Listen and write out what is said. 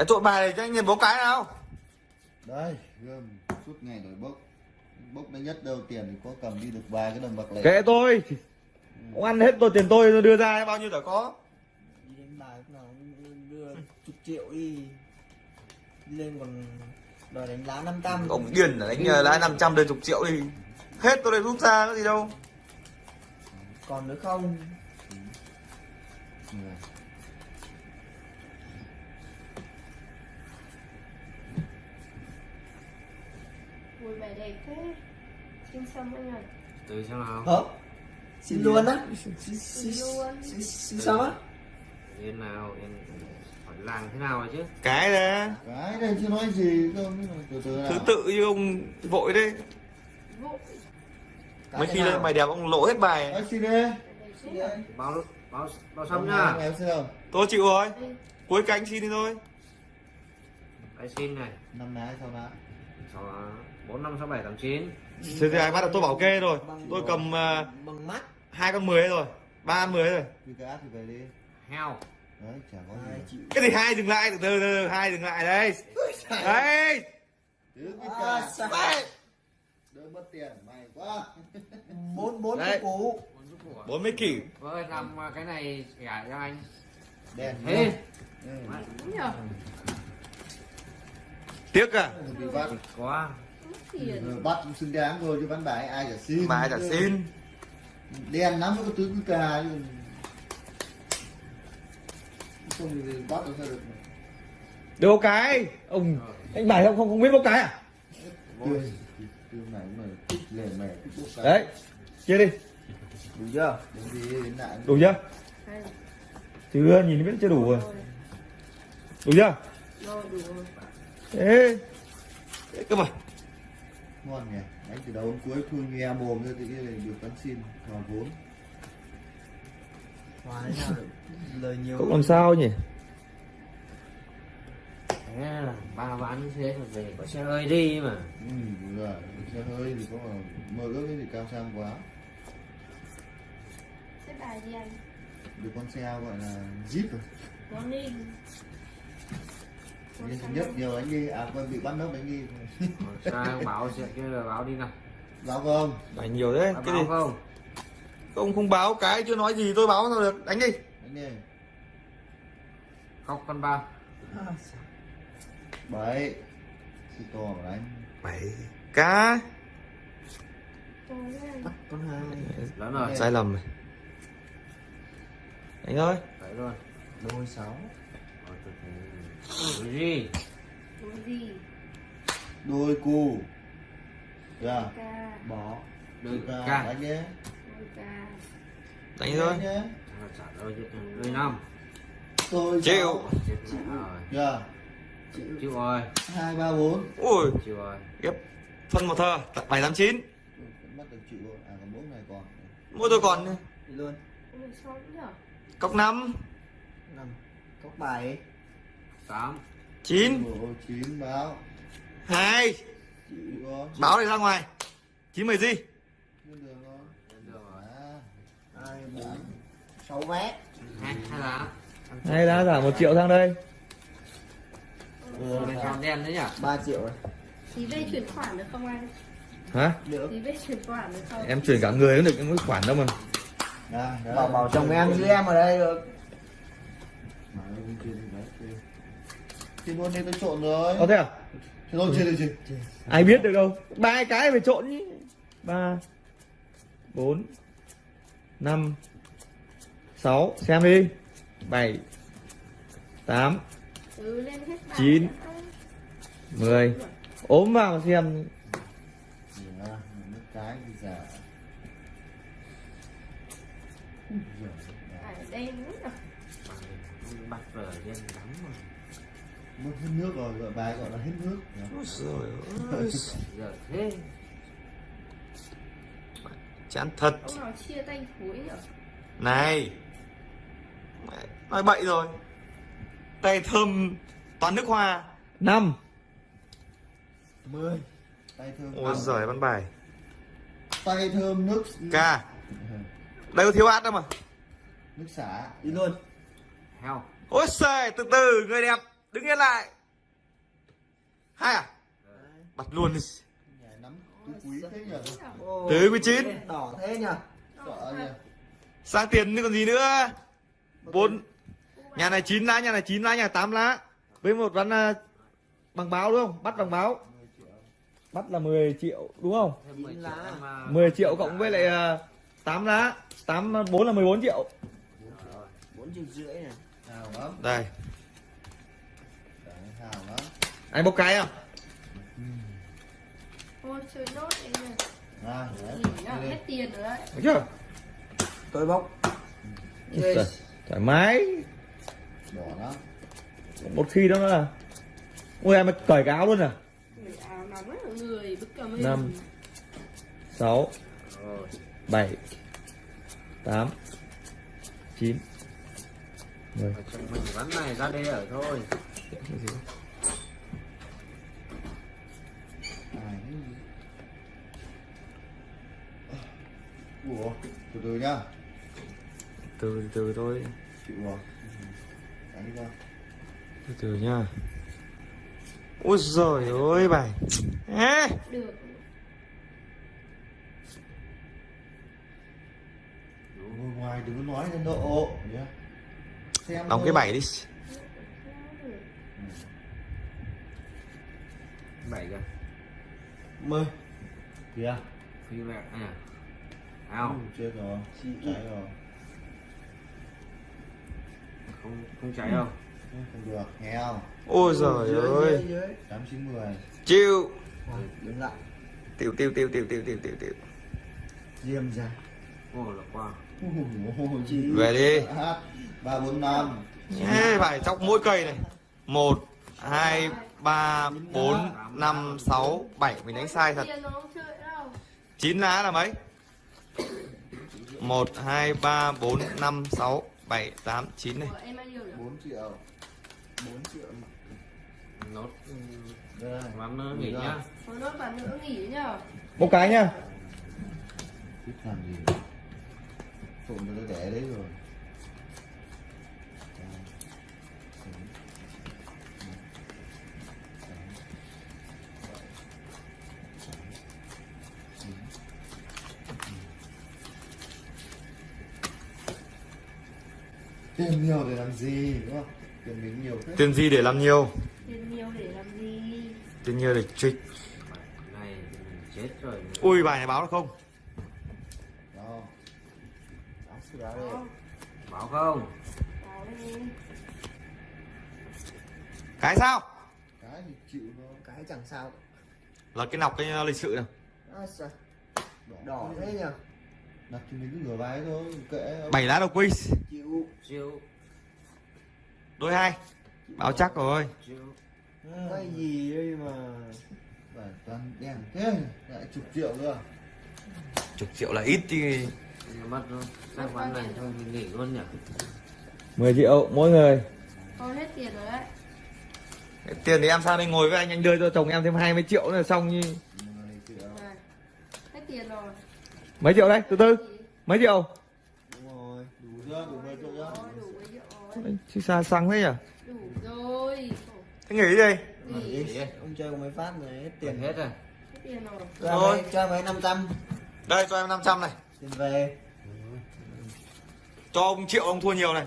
cái trộn bài này cho anh nhìn bố cái nào. Đây gươm suốt ngày đổi bốc. Bốc nó nhất đâu tiền thì có cầm đi được vài cái đồng bạc lẻ. Kệ tôi. Ông ăn hết tôi tiền tôi tôi đưa ra bao nhiêu đã có. Đi đánh bài lúc nào đưa chục triệu đi. Đi lên còn đòi đánh lá 500 ông điền là đánh ờ, lãi 500 đến chục triệu đi. Hết tôi lại rút ra cái gì đâu. Còn nữa không? Người. Ui bài đẹp thế. Xin xong anh ơi từ xem nào? Hả? Xin luôn á? Xin, xin, Xin xin, luôn. xin, xin sao á? Yên nào? Yên phải làm thế nào rồi chứ? Cái đấy cái đây chưa nói gì không từ từ nào. Thứ tự như ông vội đấy. Vụ mấy khi lên bài đẹp ông lỗ hết bài. Đấy, xin đi. Thế nhỉ báo báo báo xong xong nhá. em xem không tôi chịu rồi. Cuối cánh xin đi thôi. Cái xin này. Năm ná sau ná sáu bốn năm sáu bảy tám chín. Thế thì ai bắt được tôi bảo kê rồi. Tôi cầm ờ, bằng mắt. hai con mười rồi ba con mười rồi. Thì cái át thì về đi. Heo. Đấy chả có hai gì cái gì hai dừng lại? Từ từ từ hai dừng lại đây. Đấy à, đỡ mất tiền mày quá. Bốn bốn Đấy. cái bốn giúp của bốn mươi kỷ. Vâng làm cái này gả cho anh. Đèn thế. Ừ. đúng nhỉ tiếc à? Quá bắt cũng xứng đáng rồi chứ bán bài ai chả xin. Mà ai chả xin. Đen lắm nó có tứ cứ cà không thì bắt được sao được bố cái ông anh bài không không không biết bố cái à? Bốc đấy chia đi. Đủ chưa? Đủ chưa? Chưa nhìn biết chưa đủ rồi. Đủ chưa? Rồi đủ rồi. Thế thế cơ mà ngon nhỉ? Đánh từ đầu đến cuối thui nghe mồm ra thì cái này được bắn xin hòa vốn. Lời nhiều cũng làm sao nhỉ? Thế là ba ván như thế là về có xe hơi đi mà. Ừ rồi. Xe hơi thì có mà mơ ước cái gì cao sang quá. Xếp bài đi anh? Được con xe gọi là jeep rồi Nên thứ nhất nhiều anh đi à con bị bắt nấp anh đi. Sao báo sẽ kia là báo đi nào. Báo không? Bài nhiều thế Báo cái gì? không? Không không báo cái chưa nói gì tôi báo sao được. Đánh đi. Anh đi. Khóc con ba. À, bảy. Sư to mà đánh bảy cá anh. Con hai. Lớn rồi. Sai lầm này đánh thôi đấy luôn. Đôi sáu gì? Gì? Đôi cù. Dạ. Bỏ đôi ca đánh nhé đánh thôi. đôi năm. Tôi chịu. dạ. Chịu rồi. Hai ba bốn. Ui. Chịu rồi. Ghép phân một thơ. Bảy tám chín. À, Mỗi tôi còn. Đi luôn. Cốc năm. Cốc bảy. 8 9 9 báo. 2 Báo này ra ngoài. 9 10 gì? 6 mét. Hai lá. Hai lá giảm 1 triệu sang đây. Ừ, đen đấy nhỉ? 3 triệu rồi. Tí về chuyển khoản được không anh? Hả? Được. Tí về chuyển khoản được không? Em chuyển cả người cũng được, em có khoản đâu mà. Bảo bảo chồng em với em ở đây được. Thì luôn đây tôi trộn rồi. Có thế à? Thế thôi chia được gì ai biết được đâu. Ba cái phải trộn nhỉ. Ba bốn năm sáu. Xem đi. Bảy tám Ừ lên hết bài Chín. mười. Ốm vào mà xem. Dạ, cái thì bắt vở đen lắm mà Mất hết nước rồi, gọi bài gọi là hết nước. Rồi ơi. Giờ thế. Chán thật. Ông nào chia tay cuối nhỉ? Này. Nói bậy rồi. Tay thơm toàn nước hoa. Năm. Mười. Tay thơm ôi giời bắn bài. Tay thơm nước ca. Đây có thiếu át đâu mà. Nước xả. Đi luôn. Heo. Ôi giời từ từ người đẹp đứng yên lại. Hai à? Bắt luôn đi. Quý Tứ mươi chín. Đỏ thế nhỉ? sang tiền nữa còn gì nữa? Bốn. nhà này chín lá nhà này chín lá nhà tám lá. Với một ván à, bằng báo đúng không? Bắt bằng báo. 10 triệu. Bắt là 10 triệu đúng không? Thêm 10 Chín triệu lá. em à, 10 triệu cộng với lại à, 8 lá. 8 4 là 14 triệu. Rồi. bốn triệu rưỡi này. đây anh bốc cái à Ôi chơi nốt đấy nhỉ à, hết tiền rồi đấy. Thấy chưa? Tôi bốc. Ôi thoải mái. Đỏ lắm một khi đó là ui em cởi cái áo luôn à? Người áo nóng ấy, người bức cả mình. Năm. sáu rồi. bảy tám chín mười. Ở trong mình ván này ra đây ở thôi Ủa, từ từ nhá từ từ thôi. Chịu rồi đánh đi ra từ từ nha. Ôi giời ơi bài Ê, Được. Ngồi ngoài đừng có nói lên độ. Nhá. Xem đóng thôi. cái bảy đi. Bảy kìa. Mười. kìa. Phi vẹt nè ao Ừ, chết rồi cháy rồi. Không không cháy đâu. Ừ, không được nghèo ôi giời Dưới, ơi. dưới, dưới. tám chín mười. Chịu. Rồi, đứng lại. tiêu tiêu tiêu tiêu tiêu tiêu tiêu tiêu Diêm ra. ô là qua Chị. về đi. Ba bốn năm. Phải chọc mỗi cây này. Một hai ba bốn năm sáu bảy. Mình đánh sai thật. Không chín lá là mấy 1, 2, 3, 4, 5, 6, 7, 8, 9 này. 4 triệu. 4 triệu. Nốt. Mắm nó nghỉ nhá. Nốt và nữa nghỉ nhá Một cái nhá. Thích làm gì? Phụng nó để đấy rồi. Tiền nhiều để làm gì đúng không? Tiền mình nhiều thế. Tiền gì để làm nhiều? Tiền nhiều để làm gì? tiền nhiều để trịch này chết rồi. Ui bài này báo được không? Đó. Áo sửa đây. Đó, báo không? Cái sao? Cái thì chịu thôi Cái chẳng sao. là cái nọc cái lịch sự nào À? Đỏ thế nhỉ? Đặt mình thôi kệ bảy lá đầu Chịu. chiêu đôi hai. Báo chắc rồi. Cái gì đây mà. phải toàn đen thế lại chục triệu nữa chục triệu là ít thì mất luôn. Sang ván này thôi mình nghỉ luôn nhỉ? 10 triệu mỗi người. Con hết tiền rồi đấy. Tiền thì em sang đây ngồi với anh anh đưa cho chồng em thêm 20 triệu nữa là xong như. Này, Hết tiền rồi mấy triệu đây? Từ từ. Mấy triệu? Đúng rồi. đủ chưa? Đủ mười triệu chưa? Đó, đủ mấy triệu rồi. Chứ xa xăng thế nhỉ Đủ rồi. Thế nghỉ đi. Nghỉ. Ông chơi có mấy phát rồi hết tiền. Hết rồi. Hết tiền rồi. Cho mấy, cho mấy 500. đây cho em 500 này. Tiền về. cho ông triệu ông thua nhiều này